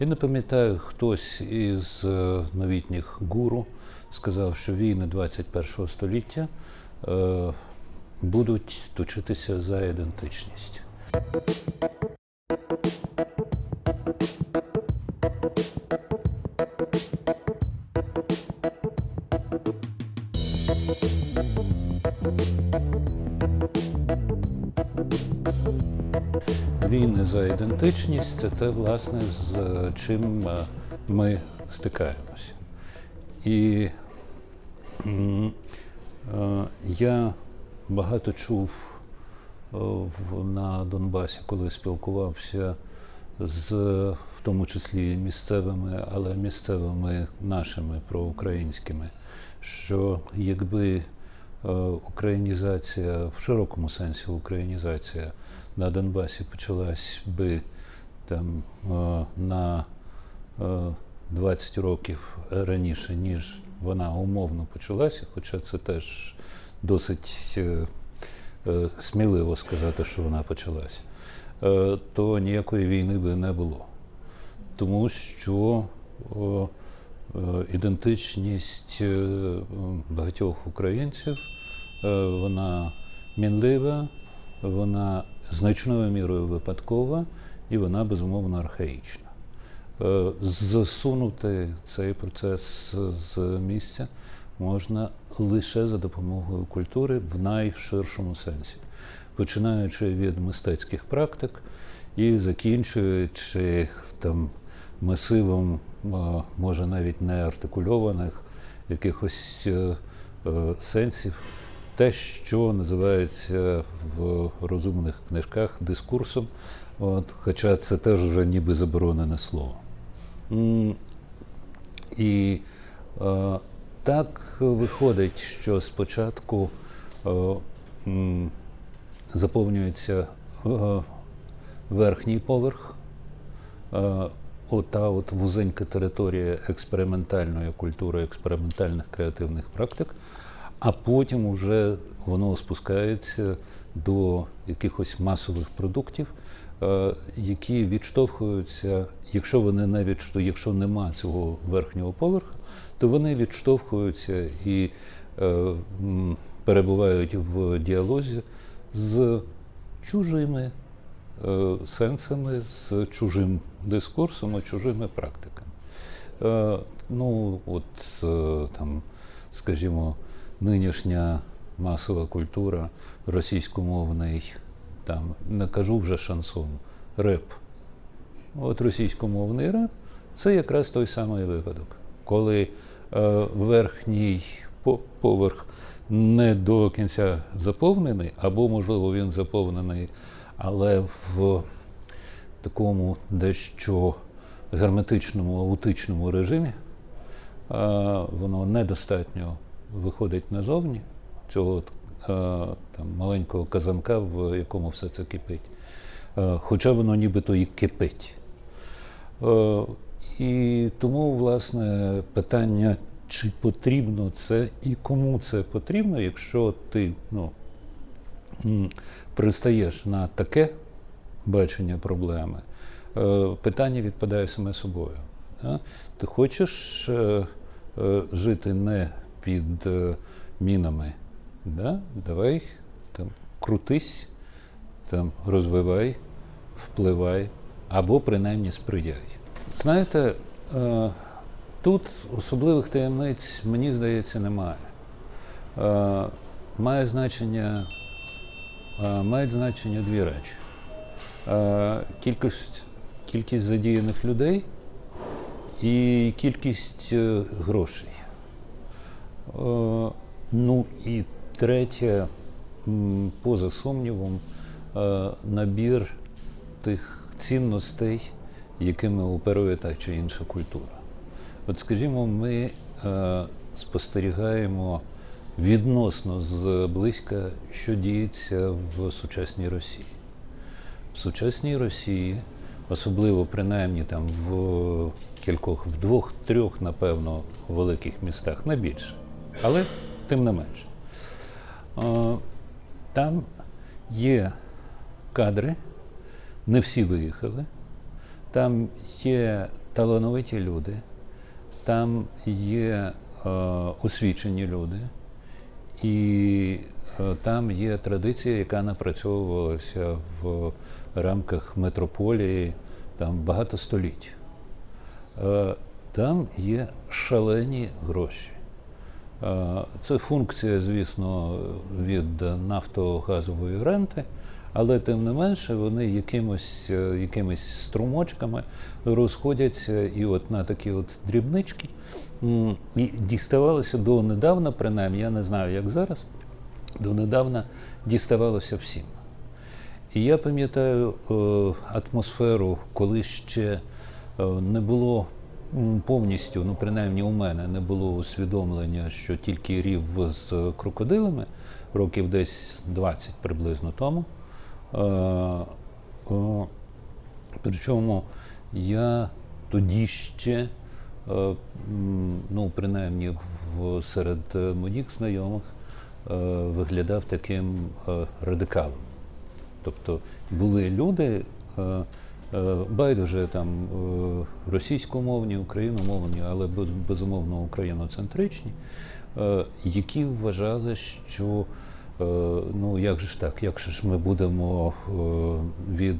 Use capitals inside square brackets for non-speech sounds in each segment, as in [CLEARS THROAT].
Я не пам'ятаю, хтось із е, новітніх гуру сказав, що війни 21 століття е, будуть точитися за ідентичність. Війни за ідентичність це те, власне, з чим е, ми стикаємося. І е, я багато чув е, на Донбасі, коли спілкувався з в тому числі місцевими, але місцевими нашими проукраїнськими, що якби українізація в широкому сенсі українізація на Донбасі почалась би там е, на е, 20 років раніше, ніж вона умовно почалася, хоча це теж досить е, е, сміливо сказати, що вона почалася, е, то ніякої війни би не було. Тому що ідентичність багатьох українців вона мінлива, вона значною мірою випадкова і вона безумовно архаїчна. Е, Засунути цей процес з місця можна лише за допомогою культури в найширшому сенсі, починаючи від мистецьких практик і закінчуючи там масивом, е, може навіть не артикульованих якихось е, сенсів, те, що називається в розумних книжках дискурсом, от, хоча це теж вже ніби заборонене слово. І е, так виходить, що спочатку е, заповнюється е, верхній поверх, е, ота от вузенька територія експериментальної культури, експериментальних креативних практик, а потім вже воно спускається до якихось масових продуктів, е, які відштовхуються, якщо вони не відштов... якщо нема цього верхнього поверху, то вони відштовхуються і е, перебувають в діалозі з чужими е, сенсами, з чужим дискурсом і чужими практиками. Ну, от там, скажімо, нинішня масова культура, російськомовний, там, не кажу вже шансон, реп. От російськомовний реп це якраз той самий випадок, коли е, верхній поверх не до кінця заповнений, або, можливо, він заповнений, але в такому дещо герметичному, аутичному режимі, е, воно недостатньо виходить назовні цього е, там, маленького казанка, в якому все це кипить. Е, Хоча воно нібито і кипить. Е, І тому, власне, питання, чи потрібно це і кому це потрібно, якщо ти ну, пристаєш на таке бачення проблеми, питання відпадає саме собою. Ти хочеш жити не під е, мінами, да? давай там, крутись, там, розвивай, впливай або принаймні сприяй. Знаєте, е, тут особливих таємниць, мені здається, немає. Е, має значення, мають значення дві речі. Кількість, кількість задіяних людей і кількість грошей. Е, ну і третє, поза сумнівом, е, набір тих цінностей, якими оперує та чи інша культура. От, скажімо, ми е, спостерігаємо відносно зблизька, що діється в сучасній Росії. В сучасній Росії, особливо принаймні там в кількох, в двох-трьох, напевно, великих містах, не більше, але тим не менше. Там є кадри, не всі виїхали. Там є талановиті люди, там є е, освічені люди, і е, там є традиція, яка напрацьовувалася в рамках метрополії там багато століть. Е, Там є шалені гроші. Е, Це функція, звісно, від нафтогазової ренти, але тим не менше вони якимось, е, якимись струмочками розходяться і от на такі от дрібнички. І діставалося донедавна, принаймні, я не знаю, як зараз, донедавна діставалося всім. І я пам'ятаю е, атмосферу, коли ще не було повністю, ну принаймні у мене не було усвідомлення, що тільки рів з крокодилами, років десь 20 приблизно тому. Е, Причому я тоді ще, е, ну принаймні серед моїх знайомих, е, виглядав таким радикалом. Тобто були люди, байдуже там е, російськомовні, україномовні, але безумовно україноцентричні, е, які вважали, що е, ну як же ж так, як же ж ми будемо е,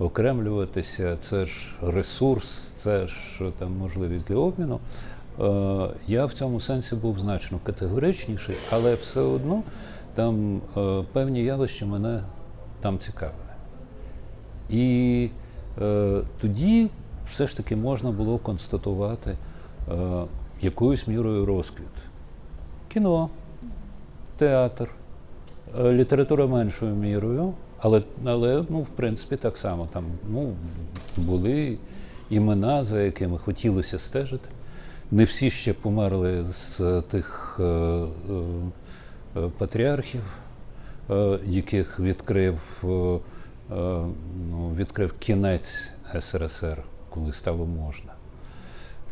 відокремлюватися, це ж ресурс, це ж е, там можливість для обміну. Е, Я в цьому сенсі був значно категоричніший, але все одно там е, певні явища мене там цікавили. І е, тоді все ж таки можна було констатувати е, якоюсь мірою розквіт. Кіно, театр, е, література меншою мірою, але, але ну, в принципі так само там ну, були імена, за якими хотілося стежити. Не всі ще померли з тих е, е, патріархів, е, яких відкрив, е, ну, відкрив кінець СРСР, коли стало можна.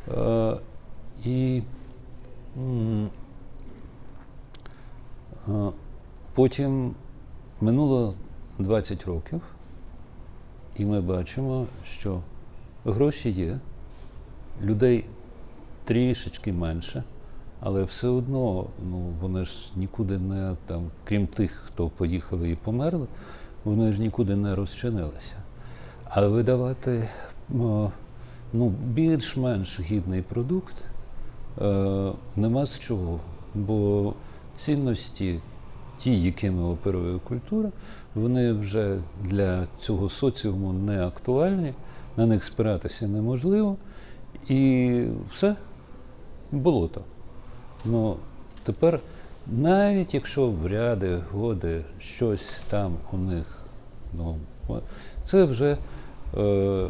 Е, І е, потім минуло 20 років, і ми бачимо, що гроші є, людей трішечки менше, але все одно ну, вони ж нікуди не там, крім тих, хто поїхали і померли, вони ж нікуди не розчинилися. А видавати ну, більш-менш гідний продукт е, нема з чого. Бо цінності, ті, якими оперує культура, вони вже для цього соціуму не актуальні, на них спиратися неможливо. І все, болото. Ну, тепер, навіть якщо в ряди годи щось там у них, ну, це вже е,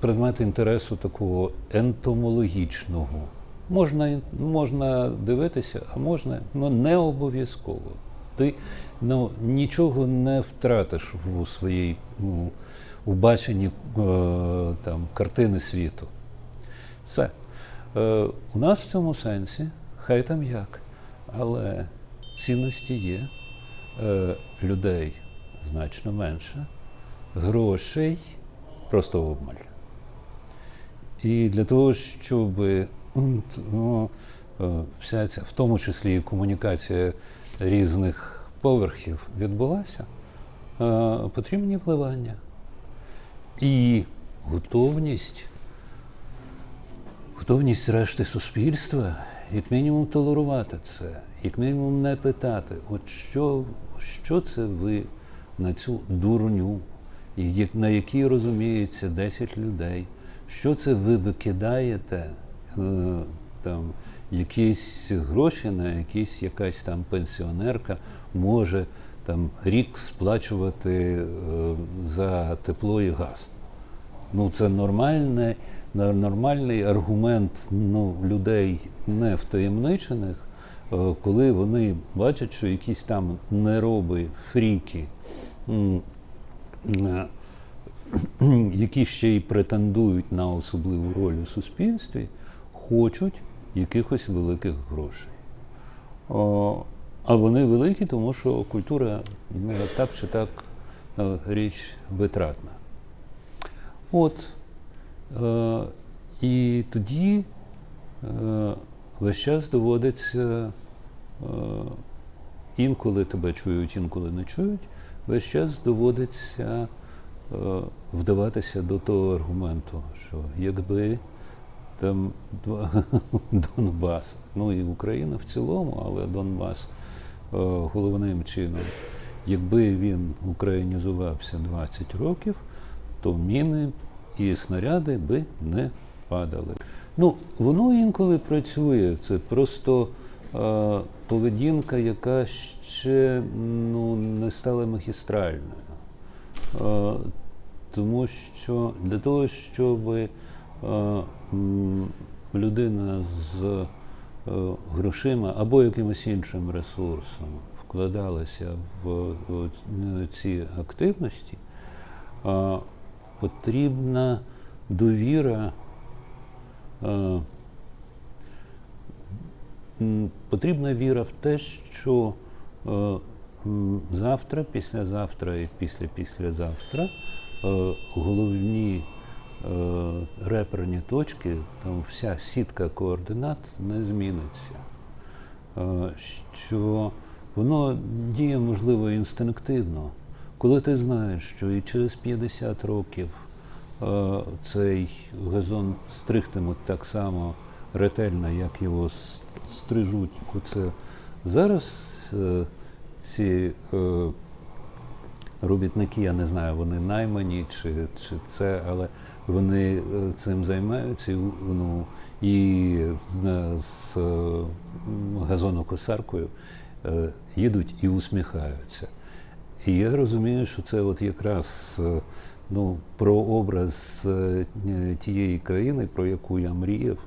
предмет інтересу такого ентомологічного. Можна, можна дивитися, а можна, ну не обов'язково. Ти ну, нічого не втратиш у своїй ну, у баченні е, там, картини світу. Все. Е, у нас в цьому сенсі, хай там як, але цінності є, е, людей значно менше, грошей просто обмаль. І для того, щоб ну, е, вся ця, в тому числі і комунікація різних поверхів відбулася, е, потрібні вливання. І готовність готовність решти суспільства, як мінімум, толерувати це, як мінімум не питати, от що, що це ви на цю дурню, на якій розуміється 10 людей, що це ви викидаєте е, там, якісь гроші, на якісь якась там пенсіонерка може там рік сплачувати е, за тепло і газ. Ну, це нормальний, нормальний аргумент ну, людей не втаємничених, е, коли вони бачать, що якісь там нероби, фріки, е, [CLEARS THROAT] які ще й претендують на особливу роль у суспільстві, хочуть якихось великих грошей. А вони великі, тому що культура е, так чи так е, річ витратна. От. Е, і тоді е, весь час доводиться, е, інколи тебе чують, інколи не чують, весь час доводиться е, вдаватися до того аргументу, що якби там два [LAUGHS] Донбас, ну і Україна в цілому, але Донбас е, головним чином, якби він українізувався 20 років, то міни і снаряди би не падали. Ну, воно інколи працює. Це просто е, поведінка, яка ще ну, не стала магістральною. Е, тому що для того, щоб е, людина з е, грошима або якимось іншим ресурсом вкладалася в, в ці активності, е, потрібна довіра. е, Потрібна віра в те, що е, завтра, післязавтра і після-післязавтра е, головні реперні точки, там вся сітка координат не зміниться. Що воно діє, можливо, інстинктивно. Коли ти знаєш, що і через 50 років е, цей газон стригтимуть так само ретельно, як його стрижуть. Оце зараз е, ці е, робітники, я не знаю, вони наймані чи, чи це, але вони е, цим займаються і, ну, і з, газонокосаркою е, їдуть і усміхаються. І я розумію, що це от якраз е, ну, про образ е, тієї країни, про яку я мріяв.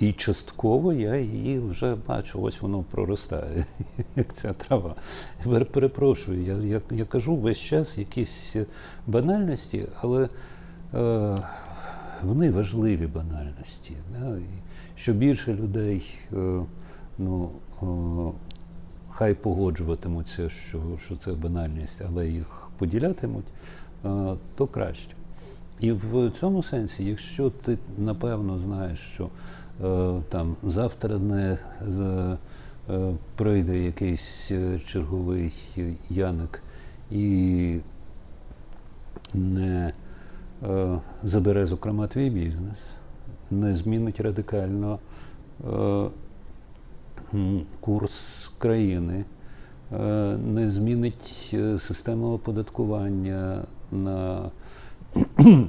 І частково я її вже бачу, ось воно проростає, [LAUGHS] як ця трава. Я пер- перепрошую, я, я, я кажу весь час якісь банальності, але е, вони важливі банальності. Да? Що більше людей е, ну, е, хай погоджуватимуться, що, що це банальність, але їх поділятимуть, е, то краще. І в цьому сенсі, якщо ти напевно знаєш, що е, там завтра не е, прийде якийсь черговий яник і не забере, зокрема, твій бізнес, не змінить радикально курс країни, е, не змінить е, систему оподаткування на [CLEARS THROAT]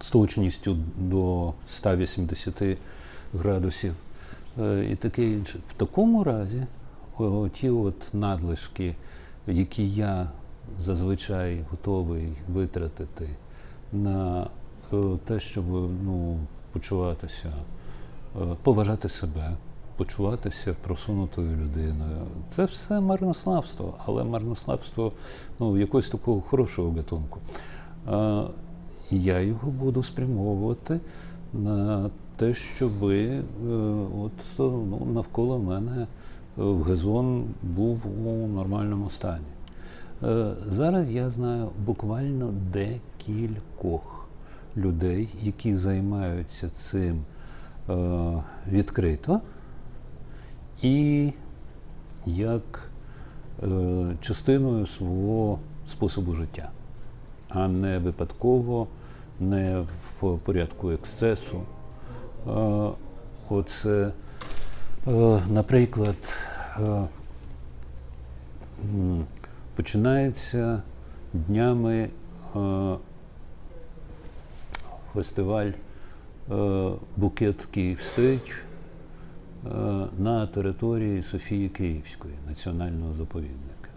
з точністю до 180 градусів е, і таке інше. В такому разі ті от надлишки, які я зазвичай готовий витратити на те, щоб ну, почуватися, поважати себе, почуватися просунутою людиною. Це все марнославство, але марнославство ну, якогось такого хорошого гатунку. Я його буду спрямовувати на те, щоб е, от, ну, навколо мене е, газон був у нормальному стані. Е, Зараз я знаю буквально декількох людей, які займаються цим відкрито і як е, частиною свого способу життя, а не випадково, не в порядку ексцесу. Е, Оце, е, наприклад, е, починається днями е, фестиваль е, Bouquet Kyiv Stage е, на території Софії Київської національного заповідника,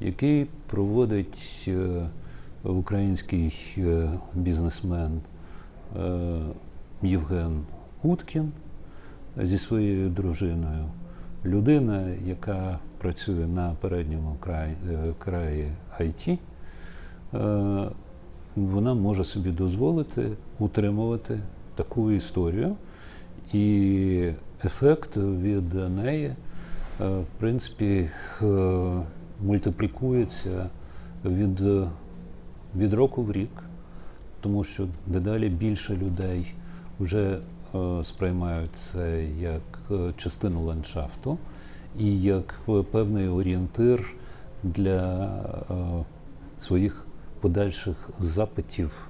який проводить е, український е, бізнесмен е, Євген Уткін зі своєю дружиною. Людина, яка працює на передньому краї, е, краї IT, е, вона може собі дозволити утримувати таку історію, і ефект від неї, е, в принципі, е, мультиплікується від, від року в рік. тому що дедалі більше людей вже е, сприймають це як частину ландшафту і як певний орієнтир для своїх подальших запитів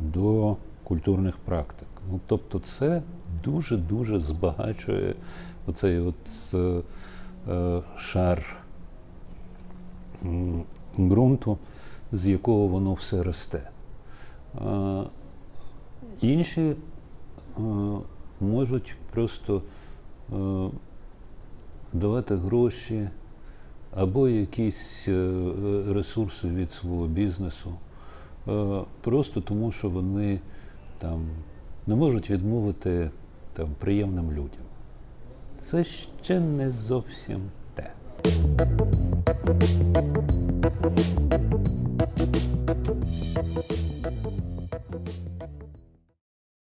до культурних практик. Ну, тобто це дуже-дуже збагачує оцей от е, е, шар ґрунту, з якого воно все росте. А, інші е, можуть просто е, давати гроші або якісь е, ресурси від свого бізнесу, е, просто тому, що вони там не можуть відмовити там, приємним людям. Це ще не зовсім те.